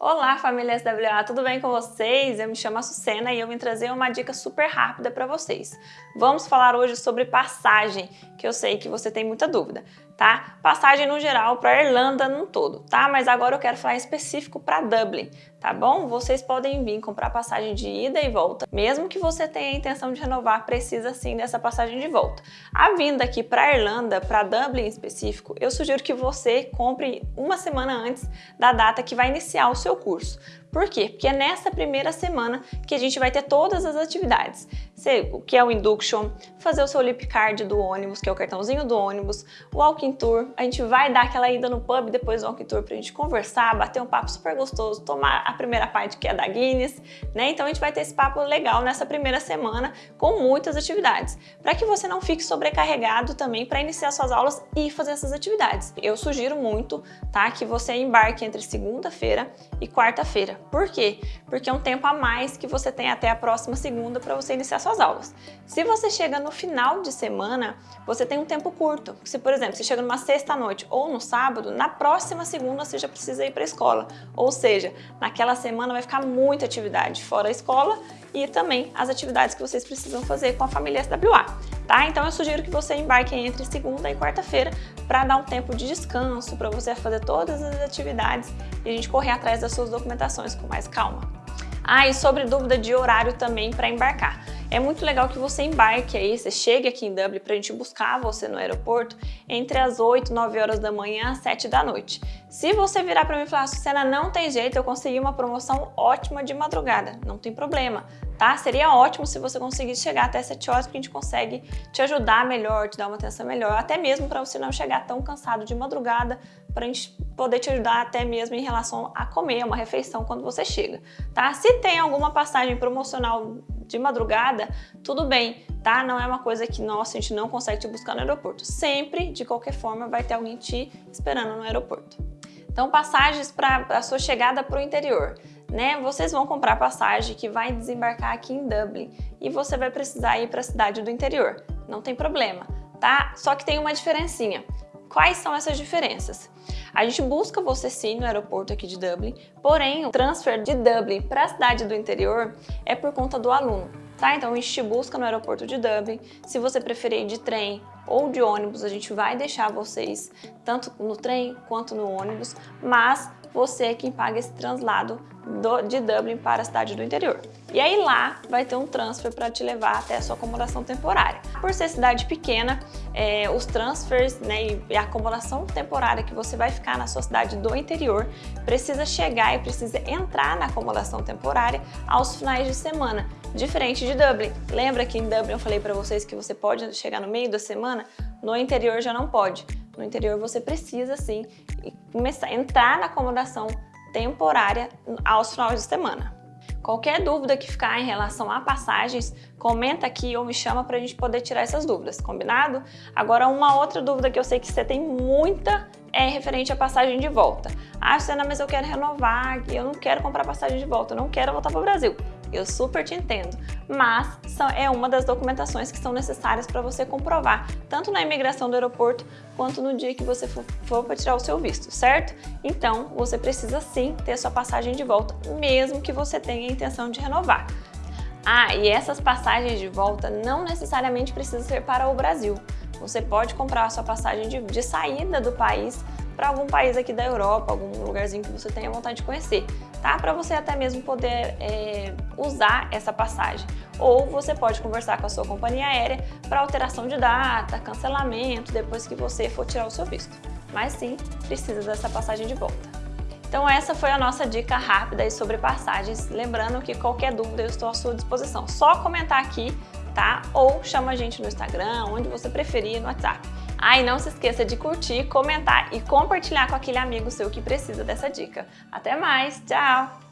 Olá família SWA, tudo bem com vocês? Eu me chamo Açucena e eu vim trazer uma dica super rápida para vocês. Vamos falar hoje sobre passagem, que eu sei que você tem muita dúvida, tá? Passagem no geral para Irlanda no todo, tá? Mas agora eu quero falar específico para Dublin, tá bom? Vocês podem vir comprar passagem de ida e volta, mesmo que você tenha a intenção de renovar, precisa sim dessa passagem de volta. A vinda aqui para Irlanda, para Dublin em específico, eu sugiro que você compre uma semana antes da data que vai iniciar o seu curso. Por quê? Porque é nessa primeira semana que a gente vai ter todas as atividades. Que é o induction, fazer o seu lip card do ônibus, que é o cartãozinho do ônibus, o walking tour, a gente vai dar aquela ida no pub depois do walking tour pra gente conversar, bater um papo super gostoso, tomar a primeira parte que é da Guinness, né? Então a gente vai ter esse papo legal nessa primeira semana com muitas atividades, para que você não fique sobrecarregado também para iniciar suas aulas e fazer essas atividades. Eu sugiro muito, tá, que você embarque entre segunda-feira e quarta-feira. Por quê? Porque é um tempo a mais que você tem até a próxima segunda para você iniciar suas aulas. Se você chega no final de semana, você tem um tempo curto. Se, por exemplo, você chega numa sexta-noite ou no sábado, na próxima segunda você já precisa ir para a escola. Ou seja, naquela semana vai ficar muita atividade fora a escola e também as atividades que vocês precisam fazer com a família SWA. Tá? Então eu sugiro que você embarque entre segunda e quarta-feira para dar um tempo de descanso, para você fazer todas as atividades e a gente correr atrás das suas documentações com mais calma. Ah, e sobre dúvida de horário também para embarcar. É muito legal que você embarque aí, você chegue aqui em Dublin para a gente buscar você no aeroporto entre as 8, 9 horas da manhã às 7 da noite. Se você virar para mim e falar, Sucena, não tem jeito, eu consegui uma promoção ótima de madrugada, não tem problema, tá? Seria ótimo se você conseguisse chegar até 7 horas, porque a gente consegue te ajudar melhor, te dar uma atenção melhor, até mesmo para você não chegar tão cansado de madrugada, para a gente poder te ajudar até mesmo em relação a comer uma refeição quando você chega, tá? Se tem alguma passagem promocional de madrugada, tudo bem, tá? Não é uma coisa que, nossa, a gente não consegue te buscar no aeroporto. Sempre, de qualquer forma, vai ter alguém te esperando no aeroporto. Então, passagens para a sua chegada para o interior. Né? Vocês vão comprar passagem que vai desembarcar aqui em Dublin e você vai precisar ir para a cidade do interior. Não tem problema, tá? Só que tem uma diferencinha. Quais são essas diferenças? A gente busca você sim no aeroporto aqui de Dublin, porém o transfer de Dublin para a cidade do interior é por conta do aluno. Tá? Então a gente te busca no aeroporto de Dublin, se você preferir de trem ou de ônibus, a gente vai deixar vocês tanto no trem quanto no ônibus, mas você é quem paga esse translado do, de Dublin para a cidade do interior. E aí lá vai ter um transfer para te levar até a sua acomodação temporária. Por ser cidade pequena, é, os transfers né, e a acomodação temporária que você vai ficar na sua cidade do interior precisa chegar e precisa entrar na acomodação temporária aos finais de semana, diferente de Dublin. Lembra que em Dublin eu falei para vocês que você pode chegar no meio da semana? No interior já não pode. No interior você precisa sim começar entrar na acomodação temporária aos finais de semana. Qualquer dúvida que ficar em relação a passagens, comenta aqui ou me chama para a gente poder tirar essas dúvidas, combinado? Agora, uma outra dúvida que eu sei que você tem muita é referente à passagem de volta. Ah, Sena, mas eu quero renovar, eu não quero comprar passagem de volta, eu não quero voltar para o Brasil. Eu super te entendo, mas é uma das documentações que são necessárias para você comprovar, tanto na imigração do aeroporto, quanto no dia que você for, for para tirar o seu visto, certo? Então, você precisa sim ter sua passagem de volta, mesmo que você tenha a intenção de renovar. Ah, e essas passagens de volta não necessariamente precisam ser para o Brasil. Você pode comprar a sua passagem de, de saída do país para algum país aqui da Europa, algum lugarzinho que você tenha vontade de conhecer, tá? Para você até mesmo poder é, usar essa passagem. Ou você pode conversar com a sua companhia aérea para alteração de data, cancelamento, depois que você for tirar o seu visto. Mas sim, precisa dessa passagem de volta. Então essa foi a nossa dica rápida sobre passagens. Lembrando que qualquer dúvida eu estou à sua disposição. Só comentar aqui, tá? Ou chama a gente no Instagram, onde você preferir, no WhatsApp. Ah, não se esqueça de curtir, comentar e compartilhar com aquele amigo seu que precisa dessa dica. Até mais, tchau!